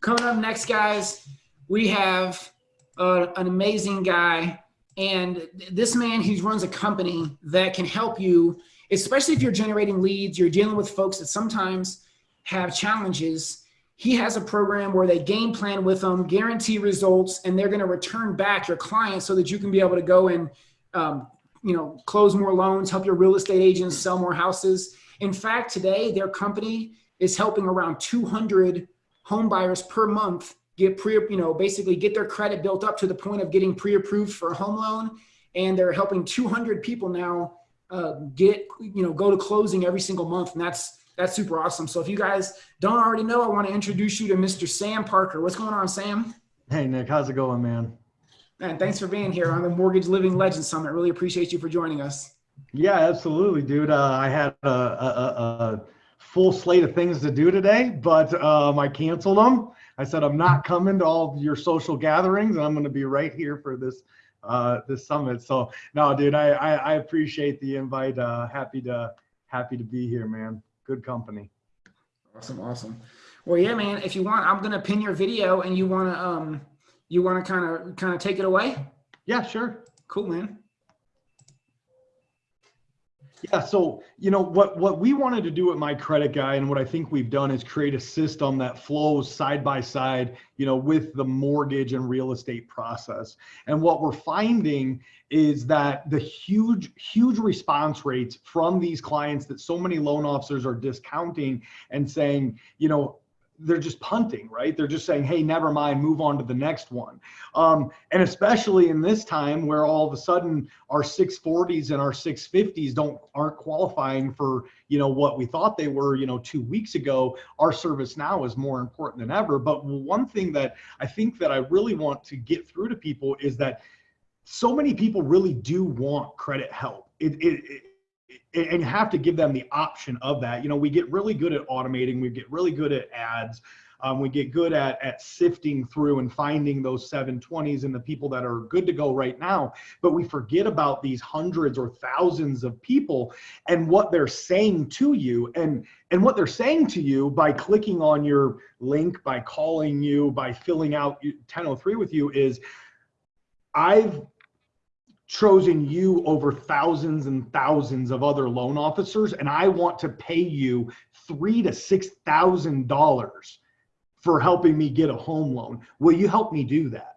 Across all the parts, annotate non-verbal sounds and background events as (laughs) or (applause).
Coming up next, guys, we have uh, an amazing guy. And this man, he runs a company that can help you, especially if you're generating leads, you're dealing with folks that sometimes have challenges. He has a program where they game plan with them, guarantee results, and they're going to return back your clients so that you can be able to go and, um, you know, close more loans, help your real estate agents sell more houses. In fact, today their company is helping around 200 home buyers per month get pre, you know, basically get their credit built up to the point of getting pre-approved for a home loan. And they're helping 200 people now uh, get, you know, go to closing every single month. And that's, that's super awesome. So if you guys don't already know, I want to introduce you to Mr. Sam Parker. What's going on, Sam? Hey, Nick, how's it going, man? Man, thanks for being here on the Mortgage Living Legends Summit. Really appreciate you for joining us. Yeah, absolutely, dude. Uh, I had a, a, a, full slate of things to do today, but um, I canceled them. I said I'm not coming to all your social gatherings, and I'm going to be right here for this uh, this summit. So no, dude, I I, I appreciate the invite. Uh, happy to happy to be here, man. Good company. Awesome, awesome. Well, yeah, man. If you want, I'm gonna pin your video, and you wanna um you wanna kind of kind of take it away. Yeah, sure. Cool, man. Yeah, so you know what what we wanted to do at my credit guy, and what I think we've done is create a system that flows side by side, you know, with the mortgage and real estate process. And what we're finding is that the huge huge response rates from these clients that so many loan officers are discounting and saying, you know, they're just punting, right? They're just saying, hey, never mind, move on to the next one. Um, and especially in this time where all of a sudden our 640s and our 650s don't aren't qualifying for you know what we thought they were, you know, two weeks ago, our service now is more important than ever. But one thing that I think that I really want to get through to people is that so many people really do want credit help. It, it, it and you have to give them the option of that. You know, we get really good at automating, we get really good at ads, um, we get good at, at sifting through and finding those 720s and the people that are good to go right now. But we forget about these hundreds or thousands of people and what they're saying to you. And, and what they're saying to you by clicking on your link, by calling you, by filling out 1003 with you is, I've chosen you over thousands and thousands of other loan officers and i want to pay you three to six thousand dollars for helping me get a home loan. Will you help me do that?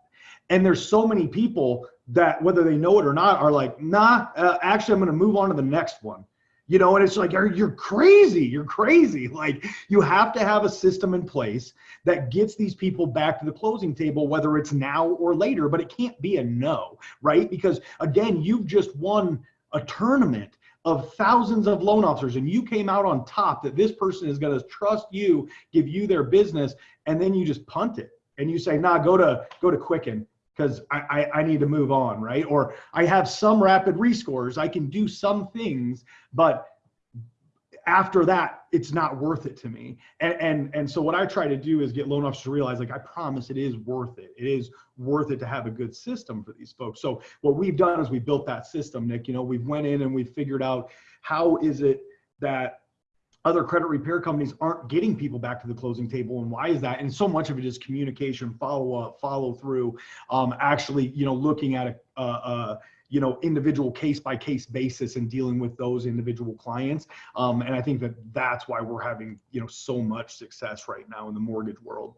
And there's so many people that whether they know it or not are like nah uh, actually i'm going to move on to the next one you know and it's like you're, crazy you're crazy. (laughs) Like you have to have a system in place that gets these people back to the closing table whether it's now or later but it can't be a no right? Because again you've just won a tournament of thousands of loan officers and you came out on top that this person is going to trust you give you their business and then you just punt it and you say nah go to go to quicken because I, I, I, need to move on, right? Or I have some rapid rescores, I can do some things, but after that, it's not worth it to me. And, and, and so what I try to do is get loan officers to realize, like, I promise it is worth it. It is worth it to have a good system for these folks. So what we've done is we built that system, Nick, you know, we've went in and we figured out how is it that other credit repair companies aren't getting people back to the closing table and why is that? And so much of it is communication follow up follow through um, actually you know looking at a, a, a you know individual case by case basis and dealing with those individual clients. Um, and i think that that's why we're having you know so much success right now in the mortgage world.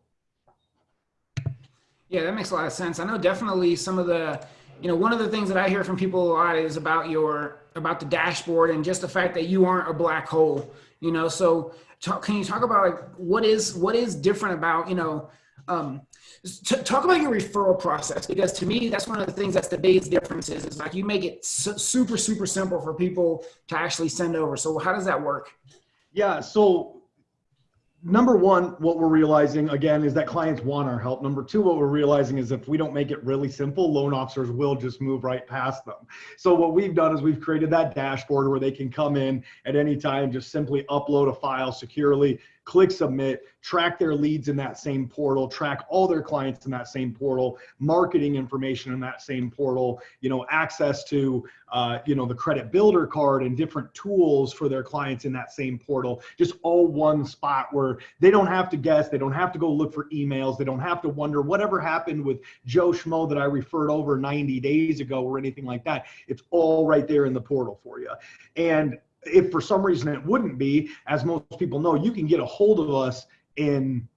Yeah that makes a lot of sense. I know definitely some of the you know one of the things that i hear from people a lot is about your about the dashboard and just the fact that you aren't a black hole you know so talk, can you talk about like what is what is different about you know um, talk about your referral process because to me that's one of the things that's the biggest difference is, is like you make it su super super simple for people to actually send over. So how does that work? Yeah so number one, what we're realizing again is that clients want our help. Number two, what we're realizing is if we don't make it really simple, loan officers will just move right past them. So what we've done is we've created that dashboard where they can come in at any time, just simply upload a file securely, click submit, track their leads in that same portal, track all their clients in that same portal, marketing information in that same portal, you know, access to, uh, you know, the credit builder card and different tools for their clients in that same portal, just all one spot where they don't have to guess, they don't have to go look for emails, they don't have to wonder whatever happened with Joe Schmo that I referred over 90 days ago or anything like that. It's all right there in the portal for you. And if for some reason it wouldn't be, as most people know, you can get a hold of us in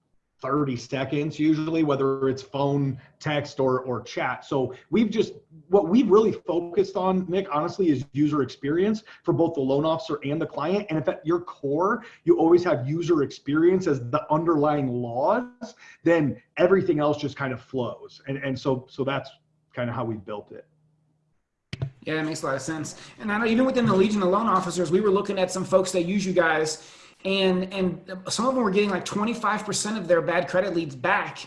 30 seconds usually whether it's phone text or or chat. So we've just what we've really focused on nick honestly is user experience for both the loan officer and the client. And if at your core you always have user experience as the underlying laws then everything else just kind of flows. And and so so that's kind of how we built it yeah, that makes a lot of sense. And I know even within the Legion of Loan Officers, we were looking at some folks that use you guys, and and some of them were getting like 25% of their bad credit leads back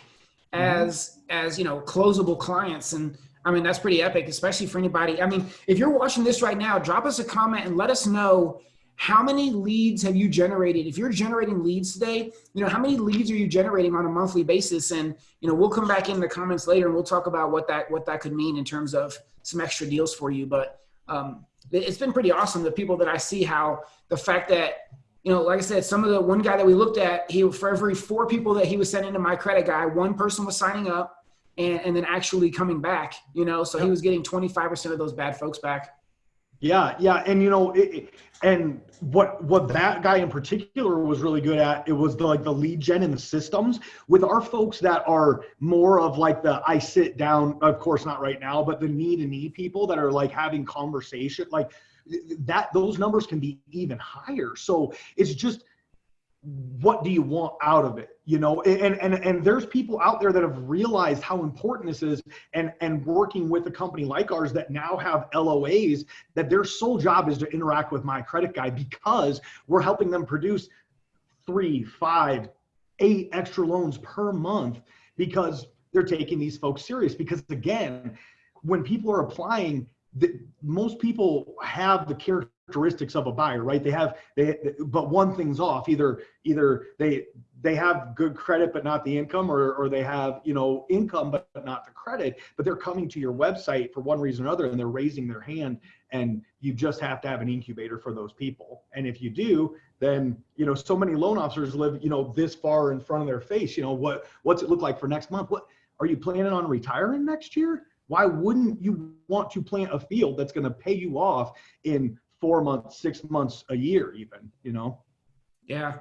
mm-hmm. as as you know closable clients. And I mean that's pretty epic, especially for anybody. I mean, if you're watching this right now, drop us a comment and let us know how many leads have you generated if you're generating leads today you know how many leads are you generating on a monthly basis and you know we'll come back in the comments later and we'll talk about what that what that could mean in terms of some extra deals for you. But um, it's been pretty awesome. The people that I see, how the fact that you know, like I said, some of the one guy that we looked at, he for every four people that he was sending to my credit guy, one person was signing up and, and then actually coming back. You know, so he was getting twenty five percent of those bad folks back. Yeah, yeah, and you know, it, and what what that guy in particular was really good at, it was the like the lead gen and the systems. With our folks that are more of like the I sit down, of course not right now, but the knee to knee people that are like having conversation, like that those numbers can be even higher. So it's just what do you want out of it? You know and and and there's people out there that have realized how important this is and and working with a company like ours that now have loas that their sole job is to interact with my credit guy because we're helping them produce three five eight extra loans per month because they're taking these folks serious. Because again when people are applying the, most people have the characteristics of a buyer, right? They have they, but one thing's off. Either either they they have good credit but not the income, or or they have you know income but not the credit. But they're coming to your website for one reason or another, and they're raising their hand. And you just have to have an incubator for those people. And if you do, then you know so many loan officers live you know this far in front of their face. You know what what's it look like for next month? What are you planning on retiring next year? Why wouldn't you want to plant a field that's going to pay you off in four months, six months, a year, even, you know? Yeah.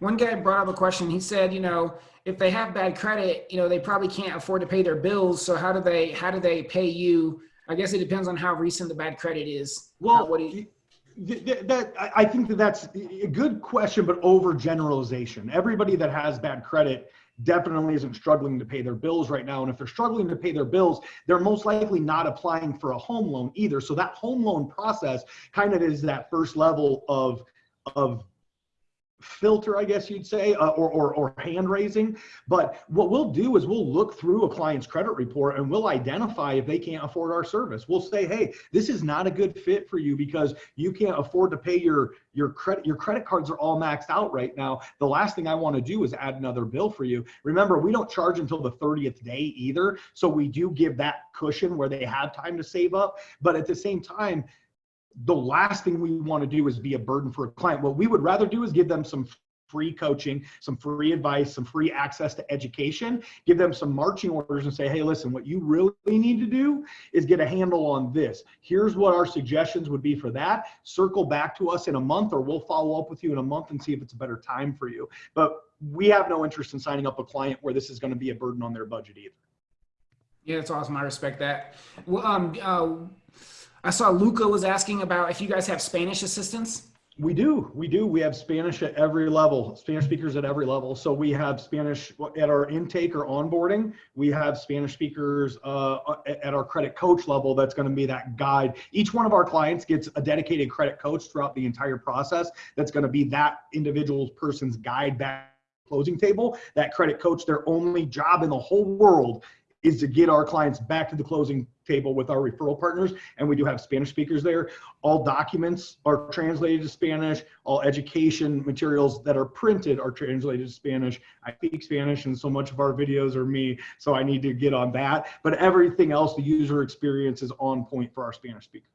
One guy brought up a question. He said, you know, if they have bad credit, you know, they probably can't afford to pay their bills. So how do they, how do they pay you? I guess it depends on how recent the bad credit is. Well, what do you, that I think that that's a good question, but overgeneralization. Everybody that has bad credit definitely isn't struggling to pay their bills right now. And if they're struggling to pay their bills, they're most likely not applying for a home loan either. So that home loan process kind of is that first level of, of filter, I guess you'd say, uh, or, or, or hand raising. But what we'll do is we'll look through a client's credit report and we'll identify if they can't afford our service. We'll say, hey, this is not a good fit for you because you can't afford to pay your your credit your credit cards are all maxed out right now. The last thing I want to do is add another bill for you. Remember, we don't charge until the 30th day either. So we do give that cushion where they have time to save up. But at the same time, the last thing we want to do is be a burden for a client. What we would rather do is give them some free coaching, some free advice, some free access to education, give them some marching orders and say, hey, listen, what you really need to do is get a handle on this. Here's what our suggestions would be for that. Circle back to us in a month or we'll follow up with you in a month and see if it's a better time for you. But we have no interest in signing up a client where this is going to be a burden on their budget either. Yeah, that's awesome. I respect that. Well, um, uh, I saw Luca was asking about if you guys have Spanish assistants. We do. We do. We have Spanish at every level, Spanish speakers at every level. So we have Spanish at our intake or onboarding. We have Spanish speakers uh, at our credit coach level. That's going to be that guide. Each one of our clients gets a dedicated credit coach throughout the entire process. That's going to be that individual person's guide back closing table. That credit coach, their only job in the whole world is to get our clients back to the closing table with our referral partners, and we do have Spanish speakers there. All documents are translated to Spanish. All education materials that are printed are translated to Spanish. I speak Spanish, and so much of our videos are me, so I need to get on that. But everything else, the user experience is on point for our Spanish speakers.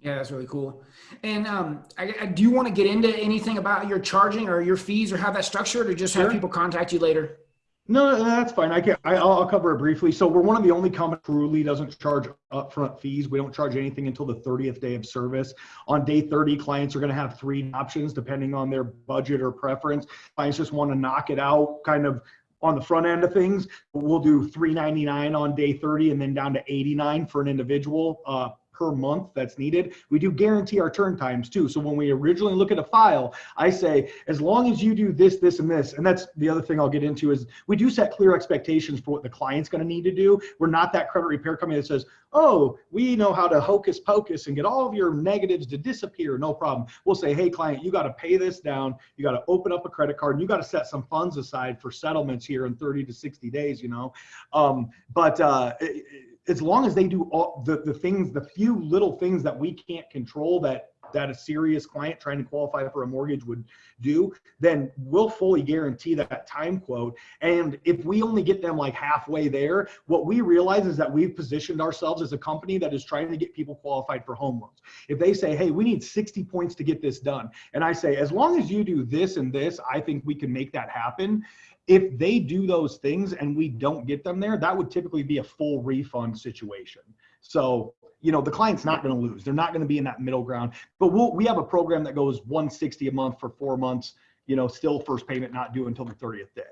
Yeah, that's really cool. And um, I, I, do you want to get into anything about your charging or your fees or how that's structured, or just sure. have people contact you later? No, no, that's fine. I can. I, will cover it briefly. So we're one of the only companies truly doesn't charge upfront fees. We don't charge anything until the 30th day of service. On day 30, clients are going to have three options depending on their budget or preference. Clients just want to knock it out, kind of on the front end of things. We'll do 3.99 on day 30, and then down to 89 for an individual. Uh, per month that's needed. We do guarantee our turn times too. So when we originally look at a file, I say, as long as you do this, this, and this, and that's the other thing I'll get into is we do set clear expectations for what the client's going to need to do. We're not that credit repair company that says, oh, we know how to hocus pocus and get all of your negatives to disappear. No problem. We'll say, hey, client, you got to pay this down. You got to open up a credit card and you got to set some funds aside for settlements here in 30 to 60 days, you know. Um, but uh, it, as long as they do all the, the things, the few little things that we can't control that that a serious client trying to qualify for a mortgage would do, then we'll fully guarantee that time quote. And if we only get them like halfway there, what we realize is that we've positioned ourselves as a company that is trying to get people qualified for home loans. If they say, hey, we need 60 points to get this done, and I say, as long as you do this and this, I think we can make that happen if they do those things and we don't get them there, that would typically be a full refund situation. So, you know, the client's not going to lose. They're not going to be in that middle ground. But we'll, we have a program that goes 160 a month for four months, you know, still first payment not due until the 30th day.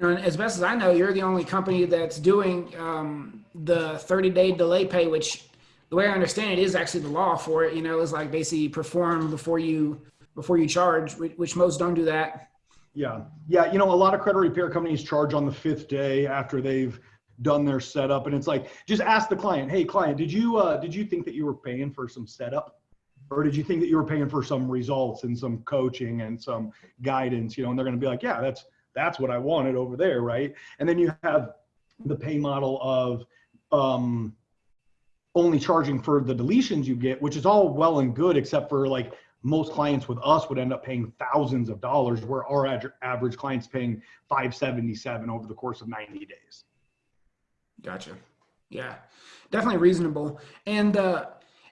You know, as best as I know, you're the only company that's doing um, the 30 day delay pay, which the way I understand it is actually the law for it. You know, is like basically perform before you before you charge, which most don't do that. Yeah. Yeah. You know, a lot of credit repair companies charge on the fifth day after they've done their setup. And it's like, just ask the client, Hey client, did you, uh, did you think that you were paying for some setup or did you think that you were paying for some results and some coaching and some guidance, you know, and they're going to be like, yeah, that's, that's what I wanted over there. Right. And then you have the pay model of, um, only charging for the deletions you get, which is all well and good, except for like most clients with us would end up paying thousands of dollars where our average client's paying 577 over the course of 90 days gotcha yeah definitely reasonable and uh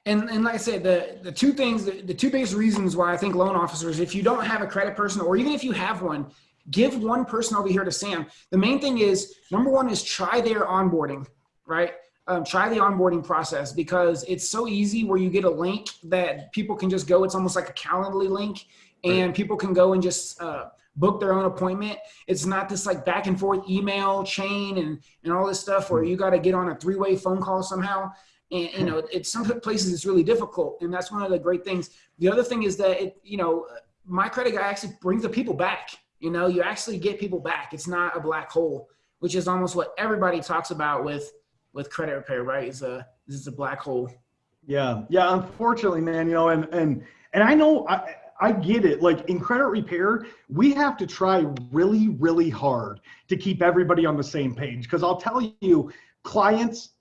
and, and like I said, the, the two things, the, the two biggest reasons why I think loan officers, if you don't have a credit person or even if you have one, give one person over here to Sam. The main thing is number one is try their onboarding, right? Um, try the onboarding process because it's so easy where you get a link that people can just go. It's almost like a Calendly link and people can go and just uh, book their own appointment. It's not this like back and forth email chain and, and all this stuff where hmm. you got to get on a three-way phone call somehow. And, you know, it's some places it's really difficult. And that's one of the great things. The other thing is that it, you know, my credit guy actually brings the people back. You know, you actually get people back. It's not a black hole, which is almost what everybody talks about with with credit repair, right? Is a this is a black hole. Yeah, yeah. Unfortunately, man, you know, and and and I know I I get it. Like in credit repair, we have to try really, really hard to keep everybody on the same page. Because I'll tell you, clients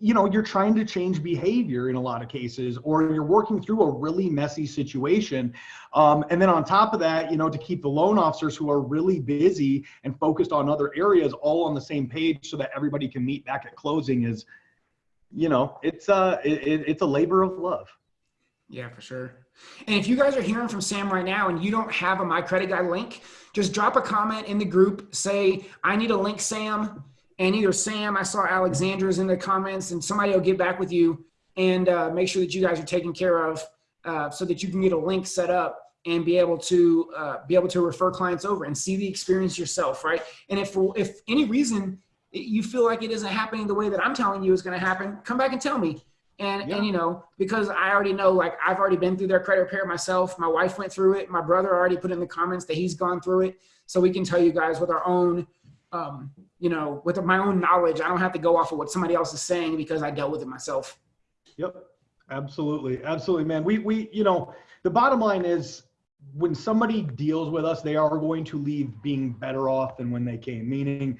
you know you're trying to change behavior in a lot of cases or you're working through a really messy situation. Um, and then on top of that you know to keep the loan officers who are really busy and focused on other areas all on the same page so that everybody can meet back at closing is you know it's a it, it's a labor of love. Yeah for sure. And if you guys are hearing from sam right now and you don't have a my credit guy link just drop a comment in the group say i need a link sam and either Sam, I saw Alexandra's in the comments, and somebody will get back with you and uh, make sure that you guys are taken care of uh, so that you can get a link set up and be able to uh, be able to refer clients over and see the experience yourself, right? And if for if any reason you feel like it isn't happening the way that I'm telling you is going to happen, come back and tell me. And yeah. and you know because I already know like I've already been through their credit repair myself. My wife went through it. My brother already put in the comments that he's gone through it. So we can tell you guys with our own um, you know, with my own knowledge. I don't have to go off of what somebody else is saying because I dealt with it myself. Yep. Absolutely. Absolutely, man. We, we, you know, the bottom line is when somebody deals with us, they are going to leave being better off than when they came, meaning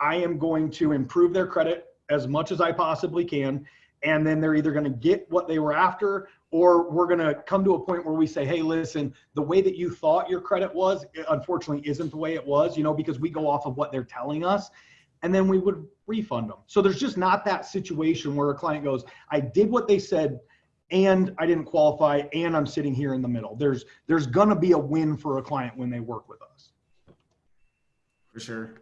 I am going to improve their credit as much as I possibly can. And then they're either going to get what they were after, or we're going to come to a point where we say, hey, listen, the way that you thought your credit was, unfortunately, isn't the way it was, you know, because we go off of what they're telling us. And then we would refund them. So there's just not that situation where a client goes, I did what they said and I didn't qualify and I'm sitting here in the middle. There's there's going to be a win for a client when they work with us. For sure.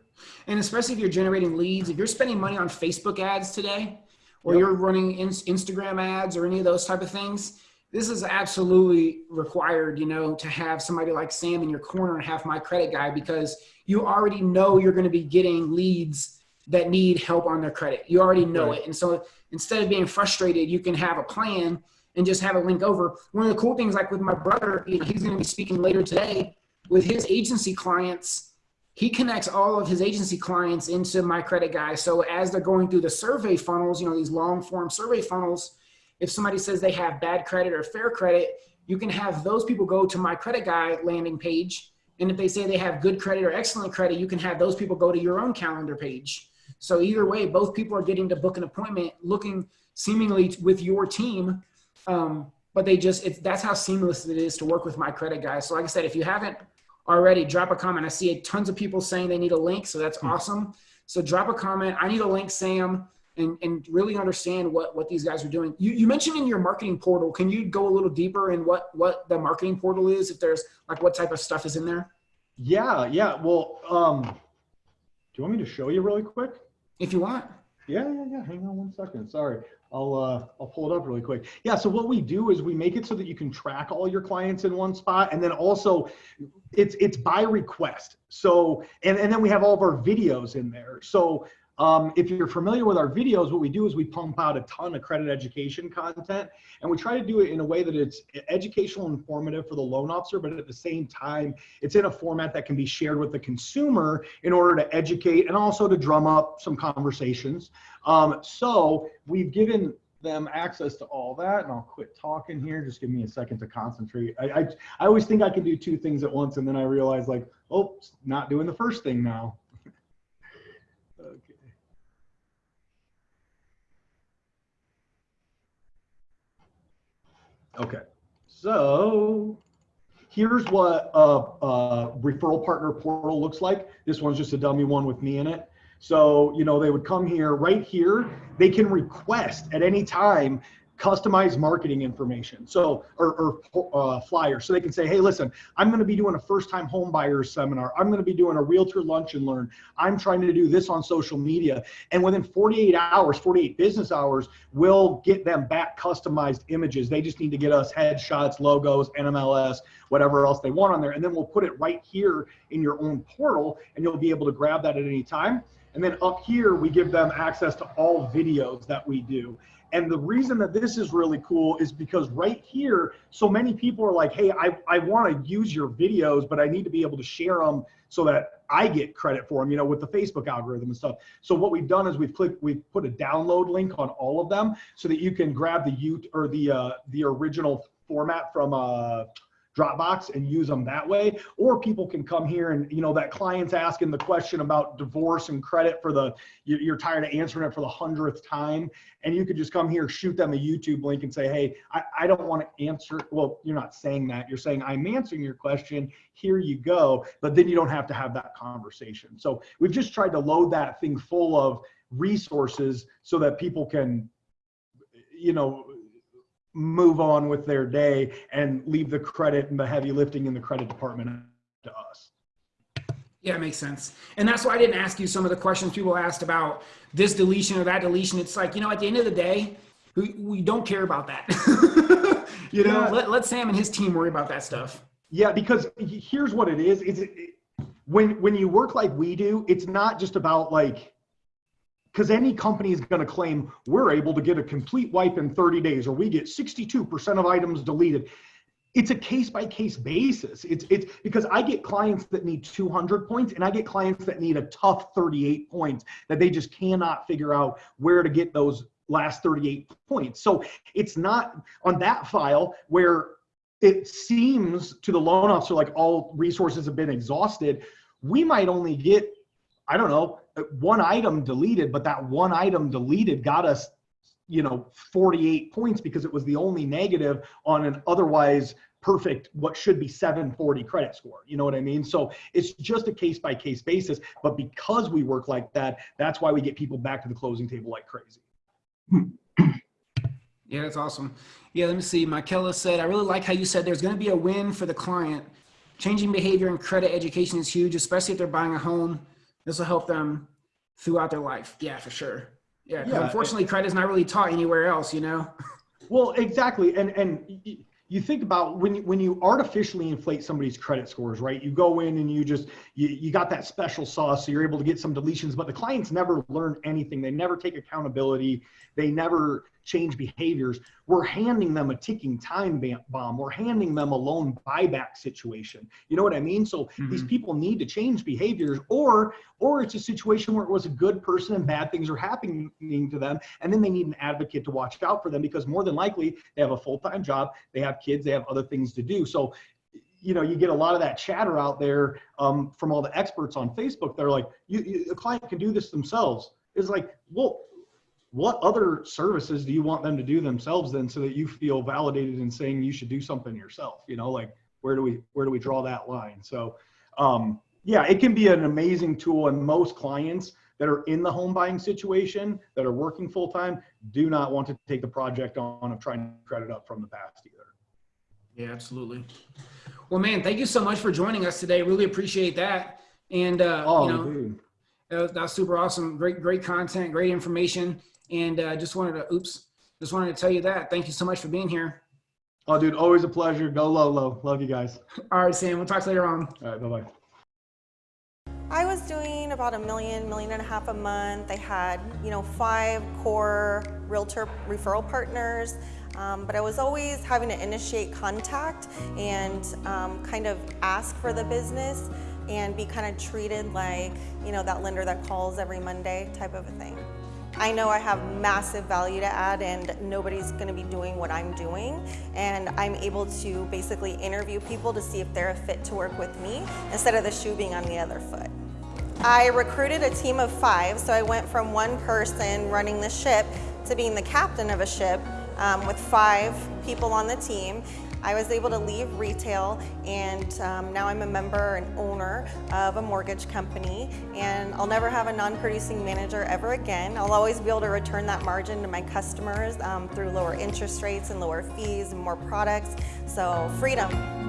And especially if you're generating leads, if you're spending money on Facebook ads today or yep. you're running Instagram ads or any of those type of things, this is absolutely required, you know, to have somebody like Sam in your corner and have my credit guy because you already know you're going to be getting leads that need help on their credit. You already know right. it. And so instead of being frustrated, you can have a plan and just have a link over. One of the cool things, like with my brother, you know, he's going to be speaking later today with his agency clients. He connects all of his agency clients into my credit guy. So as they're going through the survey funnels, you know, these long form survey funnels, if somebody says they have bad credit or fair credit, you can have those people go to my credit guy landing page. And if they say they have good credit or excellent credit, you can have those people go to your own calendar page. So either way, both people are getting to book an appointment looking seemingly with your team um, but they just, it's, that's how seamless it is to work with my credit guy. So like I said, if you haven't already, drop a comment. I see tons of people saying they need a link. So that's mm-hmm. awesome. So drop a comment. I need a link, Sam, and, and really understand what, what these guys are doing. You, you mentioned in your marketing portal, can you go a little deeper in what, what the marketing portal is? If there's like what type of stuff is in there? Yeah. Yeah. Well, um, do you want me to show you really quick? If you want. Yeah, yeah, yeah. Hang on one second. Sorry. I'll uh, I'll pull it up really quick. Yeah. So what we do is we make it so that you can track all your clients in one spot, and then also it's it's by request. So and and then we have all of our videos in there. So um, if you're familiar with our videos, what we do is we pump out a ton of credit education content, and we try to do it in a way that it's educational and informative for the loan officer, but at the same time, it's in a format that can be shared with the consumer in order to educate and also to drum up some conversations. Um, so we've given them access to all that and I'll quit talking here. Just give me a second to concentrate. I, I, I always think I can do two things at once and then I realize like, oh, not doing the first thing now. Okay, so here's what a, a, referral partner portal looks like. This one's just a dummy one with me in it. So, you know, they would come here right here. They can request at any time customized marketing information. So, or, or uh, flyer. So they can say, hey, listen, I'm going to be doing a first time home buyers seminar. I'm going to be doing a realtor lunch and learn. I'm trying to do this on social media. And within 48 hours, 48 business hours, we'll get them back customized images. They just need to get us headshots, logos, NMLS, whatever else they want on there. And then we'll put it right here in your own portal and you'll be able to grab that at any time. And then up here, we give them access to all videos that we do. And the reason that this is really cool is because right here, so many people are like, hey, I, I want to use your videos, but I need to be able to share them so that I get credit for them, you know, with the Facebook algorithm and stuff. So what we've done is we've clicked, we've put a download link on all of them so that you can grab the U or the uh, the original format from uh, Dropbox and use them that way. Or people can come here and, you know, that client's asking the question about divorce and credit for the, you're tired of answering it for the hundredth time. And you could just come here, shoot them a YouTube link and say, hey, I, I don't want to answer. Well, you're not saying that. You're saying, I'm answering your question. Here you go. But then you don't have to have that conversation. So we've just tried to load that thing full of resources so that people can, you know, move on with their day and leave the credit and the heavy lifting in the credit department to us. Yeah, it makes sense. And that's why I didn't ask you some of the questions people asked about this deletion or that deletion. It's like, you know, at the end of the day, we, we don't care about that. (laughs) you know, yeah. let, let Sam and his team worry about that stuff. Yeah, because here's what it is. Is it, when when you work like we do, it's not just about like because any company is going to claim we're able to get a complete wipe in 30 days or we get 62% of items deleted. It's a case by case basis. It's it's because i get clients that need 200 points and i get clients that need a tough 38 points that they just cannot figure out where to get those last 38 points. So it's not on that file where it seems to the loan officer like all resources have been exhausted. We might only get, I don't know, Uh, one item deleted, but that one item deleted got us, you know, 48 points because it was the only negative on an otherwise perfect what should be 740 credit score you know what i mean so it's just a case by case basis but because we work like that that's why we get people back to the closing table like crazy (clears throat) Yeah, that's awesome. Yeah, let me see. Michaela said, I really like how you said there's going to be a win for the client. Changing behavior and credit education is huge, especially if they're buying a home. This will help them throughout their life. Yeah, for sure. Yeah, Yeah. unfortunately, credit's not really taught anywhere else, you know? Well, exactly, and and you think about when you, when you artificially inflate somebody's credit scores, right? You go in and you just you, you got that special sauce, so you're able to get some deletions, but the clients never learn anything. They never take accountability. They never change behaviors. We're handing them a ticking time bomb. We're handing them a loan buyback situation. You know what I mean? So these Mhm. people need to change behaviors, or or it's a situation where it was a good person and bad things are happening to them, and then they need an advocate to watch out for them because more than likely they have a full time job, they have kids, they have other things to do. So you know, you get a lot of that chatter out there um, from all the experts on Facebook. They're like, you, you, a client can do this themselves. It's like, well, what other services do you want them to do themselves then so that you feel validated in saying you should do something yourself? You know, like where do we where do we draw that line? So um, yeah, it can be an amazing tool and most clients that are in the home buying situation that are working full time do not want to take the project on of trying to credit up from the past either. Yeah, absolutely. Well, man, thank you so much for joining us today. Really appreciate that. And, uh, Oh, you know, dude. That was, that was super awesome. Great, great content, great information. And uh, just wanted to, oops, just wanted to tell you that. Thank you so much for being here. Oh, dude, always a pleasure. Go low, low. Love you guys. All right, Sam, we'll talk later on. All right, bye bye. I was doing about a million, million and a half a month. I had, you know, five core realtor referral partners, um, but I was always having to initiate contact and um, kind of ask for the business and be kind of treated like, you know, that lender that calls every Monday type of a thing. I know I have massive value to add and nobody's gonna be doing what I'm doing and I'm able to basically interview people to see if they're a fit to work with me instead of the shoe being on the other foot. I recruited a team of five, so I went from one person running the ship to being the captain of a ship um, with five people on the team. I was able to leave retail and um, now I'm a member and owner of a mortgage company and I'll never have a non-producing manager ever again. I'll always be able to return that margin to my customers um, through lower interest rates and lower fees and more products. So freedom.